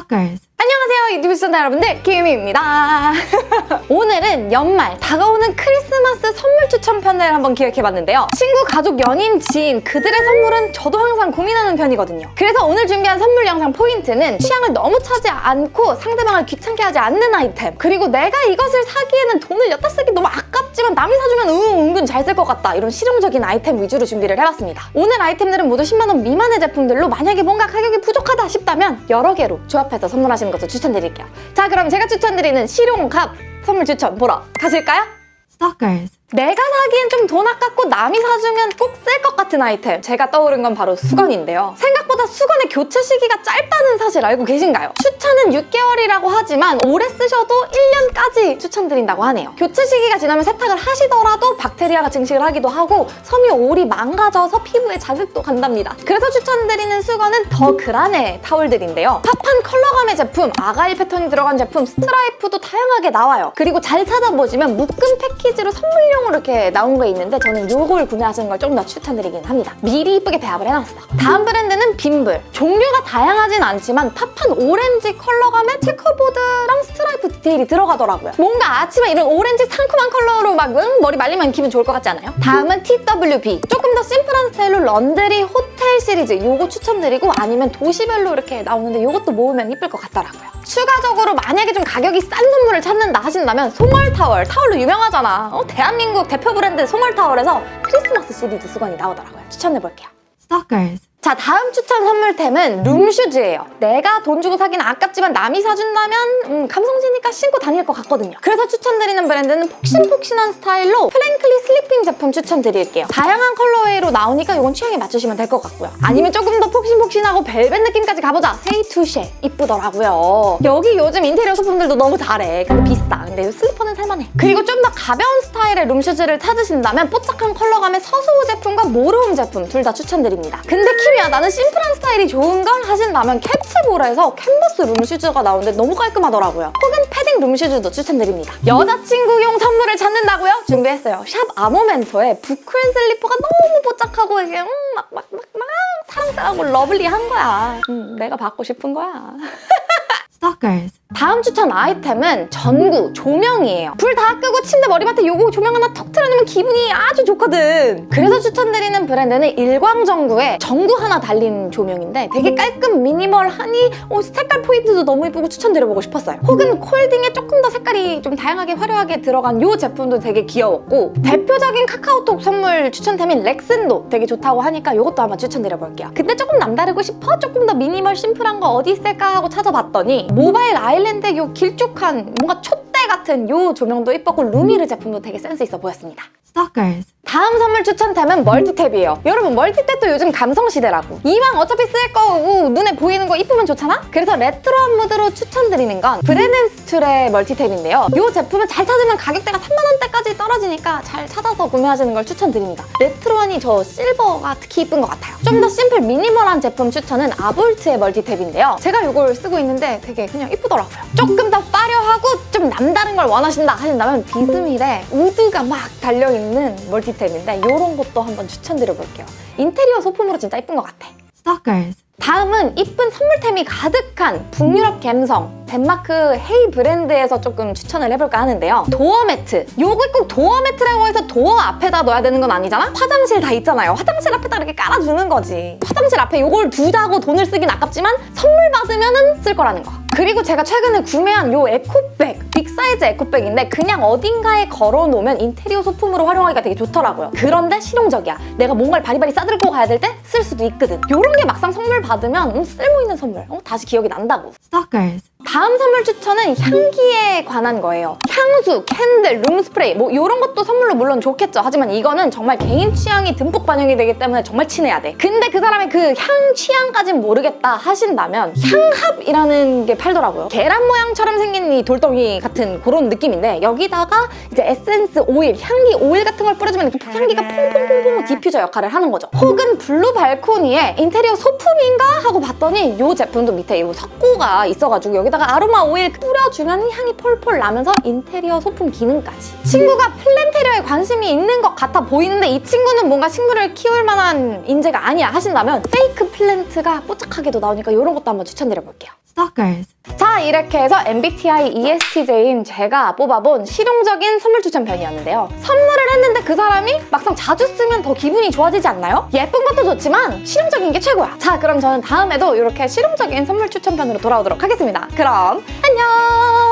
Stalkers. 안녕하세요 유튜브 시청자 여러분들 김유미입니다. 오늘은 연말 다가오는 크리스마스 선물 추천 편을 한번 기획해봤는데요. 친구, 가족, 연인, 지인 그들의 선물은 저도 항상 고민하는 편이거든요. 그래서 오늘 준비한 선물 영상 포인트는 취향을 너무 차지 않고 상대방을 귀찮게 하지 않는 아이템 그리고 내가 이것을 사기에는 돈을 엿다 쓰기 너무 아깝지만 남이 사주면 응, 은근 잘 쓸 것 같다 이런 실용적인 아이템 위주로 준비를 해봤습니다. 오늘 아이템들은 모두 10만원 미만의 제품들로 만약에 뭔가 가격이 부족하다 싶다면 여러 개로 조합 해서 선물하시는 것을 추천드릴게요 자 그럼 제가 추천드리는 실용갑 선물 추천 보러 가실까요? Stalkers. 내가 사기엔 좀 돈 아깝고 남이 사주면 꼭 쓸 것 같은 아이템. 제가 떠오른 건 바로 수건인데요. 생각보다 수건의 교체 시기가 짧다는 사실 알고 계신가요? 추천은 6개월이라고 하지만 오래 쓰셔도 1년까지 추천드린다고 하네요. 교체 시기가 지나면 세탁을 하시더라도 박테리아가 증식을 하기도 하고 섬유 올이 망가져서 피부에 자극도 간답니다. 그래서 추천드리는 수건은 더 그란의 타올들인데요. pop한 컬러감의 제품, argyle 패턴이 들어간 제품, 스트라이프도 다양하게 나와요. 그리고 잘 찾아보시면 묶음 패키지로 선물용 으로 이렇게 나온 거 있는데 저는 이걸 구매하시는 걸 조금 더 추천드리긴 합니다. 미리 이쁘게 배합을 해놨어. 다음 브랜드는 빔블. 종류가 다양하진 않지만 pop한 오렌지 컬러감의 checkerboard랑 스트라이프 디테일이 들어가더라고요. 뭔가 아침에 이런 오렌지 상큼한 컬러로 막 응, 머리 말리면 기분 좋을 것 같지 않아요? 다음은 TWB. 더 심플한 스타일로 laundry 호텔 시리즈 이거 추천드리고 아니면 도시별로 이렇게 나오는데 이것도 모으면 이쁠 것 같더라고요. 추가적으로 만약에 좀 가격이 싼 선물을 찾는다 하신다면 송월타월. 타월로 유명하잖아. 어, 대한민국 대표 브랜드 송월타월에서 크리스마스 시리즈 수건이 나오더라고요. 추천해볼게요. Stalkers. 자 다음 추천 선물템은 room shoes예요. 내가 돈 주고 사긴 아깝지만 남이 사준다면 음, 감성지니까 신고 다닐 것 같거든요. 그래서 추천드리는 브랜드는 폭신폭신한 스타일로 프랭클리 슬리핑 제품 추천드릴게요. 다양한 colorway로 나오니까 이건 취향에 맞추시면 될 것 같고요. 아니면 조금 더 폭신폭신하고 벨벳 느낌까지 가보자. 세이투쉐 이쁘더라고요. 여기 요즘 인테리어 소품들도 너무 잘해. 근데 비싸. 근데 슬리퍼는 살만해. 그리고 좀 더 가벼운 스타일의 room shoes를 찾으신다면 뽀짝한 컬러감의 서수호 제품과 모르움 제품 둘 다 추천드립니다. 근데 키미야 나는 심플한 스타일이 좋은 걸 하신다면 캡츠볼에서 캔버스 room shoes가 나오는데 너무 깔끔하더라고요. 혹은 패딩 room shoes도 추천드립니다. 여자친구용 선물을 찾는다고요? 준비했어요. 샵 아모멘토의 부클 슬리퍼가 너무 뽀짝하고 이게 음, 막막막막 사랑스러고 lovely한 거야. 음, 내가 받고 싶은 거야. Stalkers. 다음 추천 아이템은 전구, 조명이에요. 불 다 끄고 침대 머리맡에 요거 조명 하나 턱 틀어놓으면 기분이 아주 좋거든. 그래서 추천드리는 브랜드는 일광전구에 전구 하나 달린 조명인데 되게 깔끔 minimal하니 어, 색깔 포인트도 너무 예쁘고 추천드려보고 싶었어요. 혹은 콜딩에 조금 더 색깔이 좀 다양하게 화려하게 들어간 이 제품도 되게 귀여웠고 대표적인 카카오톡 선물 추천템인 렉슨도 되게 좋다고 하니까 이것도 한번 추천드려볼게요. 근데 조금 남다르고 싶어? 조금 더 미니멀 심플한 거 어디 있을까 하고 찾아봤더니 모바일 아일랜드 요 길쭉한 뭔가 촛대 같은 요 조명도 예뻤고 루미르 제품도 되게 센스 있어 보였습니다. Stalkers. 다음 선물 추천템은 멀티탭이에요. 여러분 멀티탭도 요즘 감성시대라고. 이왕 어차피 쓸 거고 눈에 보이는 거 이쁘면 좋잖아? 그래서 레트로한 무드로 추천드리는 건 브레넨스툴의 멀티탭인데요. 이 제품을 잘 찾으면 가격대가 3만 원대까지 떨어지니까 잘 찾아서 구매하시는 걸 추천드립니다. 레트로하니 저 실버가 특히 이쁜 것 같아요. 좀 더 심플 minimal한 제품 추천은 아볼트의 멀티탭인데요. 제가 이걸 쓰고 있는데 되게 그냥 이쁘더라고요. 조금 더 화려하고 좀 남다른 걸 원하신다 하신다면 비스밀의 wood가 막 달려있는 멀티 탭인데 이런 것도 한번 추천드려볼게요. 인테리어 소품으로 진짜 이쁜 것 같아. Stalkers. 다음은 이쁜 선물템이 가득한 북유럽 갬성 덴마크 헤이 브랜드에서 조금 추천을 해볼까 하는데요. door mat. 요거 꼭 door mat라고 해서 door 앞에다 넣어야 되는 건 아니잖아? 화장실 다 있잖아요. 화장실 앞에다 이렇게 깔아주는 거지. 화장실 앞에 요걸 두자고 돈을 쓰긴 아깝지만 선물 받으면 은쓸 거라는 거. 그리고 제가 최근에 구매한 요 에코백 big size 에코백인데 그냥 어딘가에 걸어놓으면 인테리어 소품으로 활용하기가 되게 좋더라고요. 그런데 실용적이야. 내가 뭔가를 바리바리 싸들고 가야 될 때 쓸 수도 있거든. 요런 게 막상 선물 받으면 음, 쓸모있는 선물. 어, 다시 기억이 난다고. Stalkers. 다음 선물 추천은 향기에 관한 거예요. 향수, candle, room spray 뭐 이런 것도 선물로 물론 좋겠죠. 하지만 이거는 정말 개인 취향이 듬뿍 반영이 되기 때문에 정말 친해야 돼. 근데 그 사람의 그 향 취향까진 모르겠다 하신다면 향합이라는 게 팔더라고요. 계란 모양처럼 생긴 이 돌덩이 같은 그런 느낌인데 여기다가 이제 에센스 오일, 향기 오일 같은 걸 뿌려주면 향기가 퐁퐁퐁퐁 디퓨저 역할을 하는 거죠. 혹은 블루 발코니에 인테리어 소품인가 하고 봤더니 이 제품도 밑에 이 석고가 있어가지고 여기다가 아로마 오일 뿌려주면 향이 폴폴 나면서 인테리어 소품 기능까지. 친구가 planterior에 관심이 있는 것 같아 보이는데 이 친구는 뭔가 식물을 키울 만한 인재가 아니야 하신다면 fake plant가 뽀짝하게도 나오니까 이런 것도 한번 추천드려볼게요. Stalkers. 자 이렇게 해서 MBTI ESTJ인 제가 뽑아본 실용적인 선물 추천 편이었는데요. 선물을 했는데 그 사람이 막상 자주 쓰면 더 기분이 좋아지지 않나요? 예쁜 것도 좋지만 실용적인 게 최고야. 자 그럼 저는 다음에도 이렇게 실용적인 선물 추천 편으로 돌아오도록 하겠습니다. 그럼 안녕!